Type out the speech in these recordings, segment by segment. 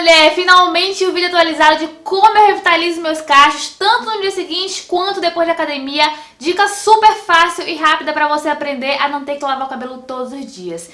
mulher! Finalmente o vídeo atualizado de como eu revitalizo meus cachos, tanto no dia seguinte quanto depois da academia. Dica super fácil e rápida pra você aprender a não ter que lavar o cabelo todos os dias.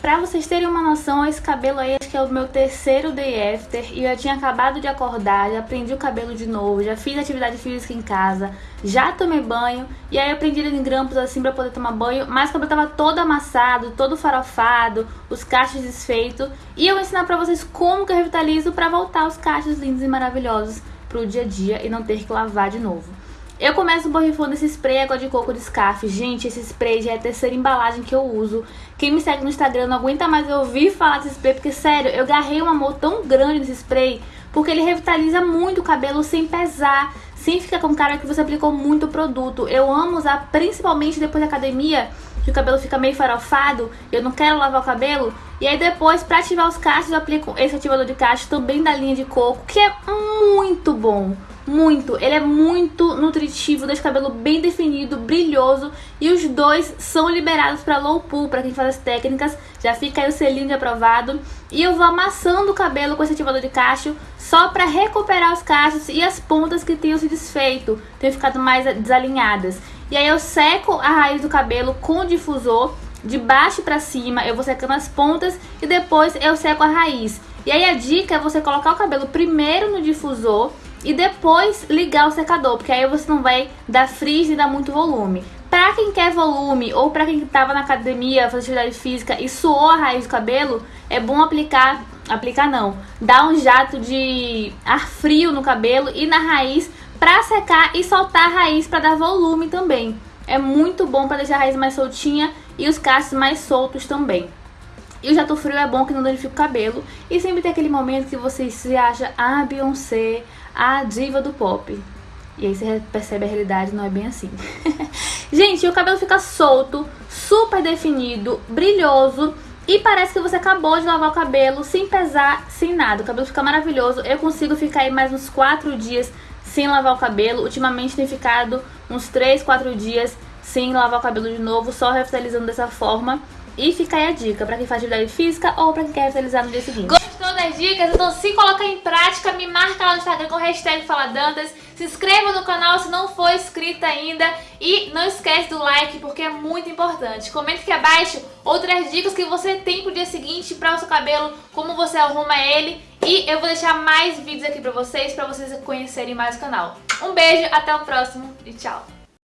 Pra vocês terem uma noção, esse cabelo aí acho que é o meu terceiro day after e eu tinha acabado de acordar, já prendi o cabelo de novo, já fiz atividade física em casa, já tomei banho e aí eu prendi ele em grampos assim pra poder tomar banho, mas o cabelo tava todo amassado, todo farofado, os cachos desfeitos e eu vou ensinar pra vocês como que eu revitalizo pra voltar os cachos lindos e maravilhosos pro dia a dia e não ter que lavar de novo. Eu começo borrifando esse spray água de coco de Scarf. Gente, esse spray já é a terceira embalagem que eu uso. Quem me segue no Instagram não aguenta mais eu ouvir falar desse spray, porque sério, eu garrei um amor tão grande nesse spray, porque ele revitaliza muito o cabelo sem pesar, sem ficar com cara que você aplicou muito produto. Eu amo usar principalmente depois da academia, que o cabelo fica meio farofado, eu não quero lavar o cabelo. E aí depois, pra ativar os cachos, eu aplico esse ativador de cacho também da linha de coco, que é muito bom muito. Ele é muito nutritivo, deixa o cabelo bem definido, brilhoso e os dois são liberados para low pool, para quem faz as técnicas, já fica aí o selinho de aprovado. E eu vou amassando o cabelo com esse ativador de cacho só para recuperar os cachos e as pontas que tenham se desfeito, tenham ficado mais desalinhadas. E aí eu seco a raiz do cabelo com o difusor de baixo para cima, eu vou secando as pontas e depois eu seco a raiz. E aí a dica é você colocar o cabelo primeiro no difusor e depois ligar o secador, porque aí você não vai dar frizz e dar muito volume. Pra quem quer volume ou pra quem tava na academia, fazer atividade física e suou a raiz do cabelo, é bom aplicar, aplicar não, dar um jato de ar frio no cabelo e na raiz pra secar e soltar a raiz pra dar volume também. É muito bom pra deixar a raiz mais soltinha e os cachos mais soltos também. E o jato frio é bom que não danifica o cabelo. E sempre tem aquele momento que você se acha a Beyoncé, a diva do pop. E aí você percebe a realidade, não é bem assim. Gente, o cabelo fica solto, super definido, brilhoso. E parece que você acabou de lavar o cabelo sem pesar, sem nada. O cabelo fica maravilhoso. Eu consigo ficar aí mais uns 4 dias sem lavar o cabelo. Ultimamente tem ficado uns 3, 4 dias sem lavar o cabelo de novo, só revitalizando dessa forma. E fica aí a dica para quem faz atividade física ou para quem quer revitalizar no dia seguinte. Dicas? Então se coloca em prática, me marca lá no Instagram com hashtag FalaDantas. Se inscreva no canal se não for inscrita ainda. E não esquece do like porque é muito importante. Comente aqui abaixo outras dicas que você tem pro dia seguinte para o seu cabelo, como você arruma ele. E eu vou deixar mais vídeos aqui pra vocês, pra vocês conhecerem mais o canal. Um beijo, até o próximo e tchau!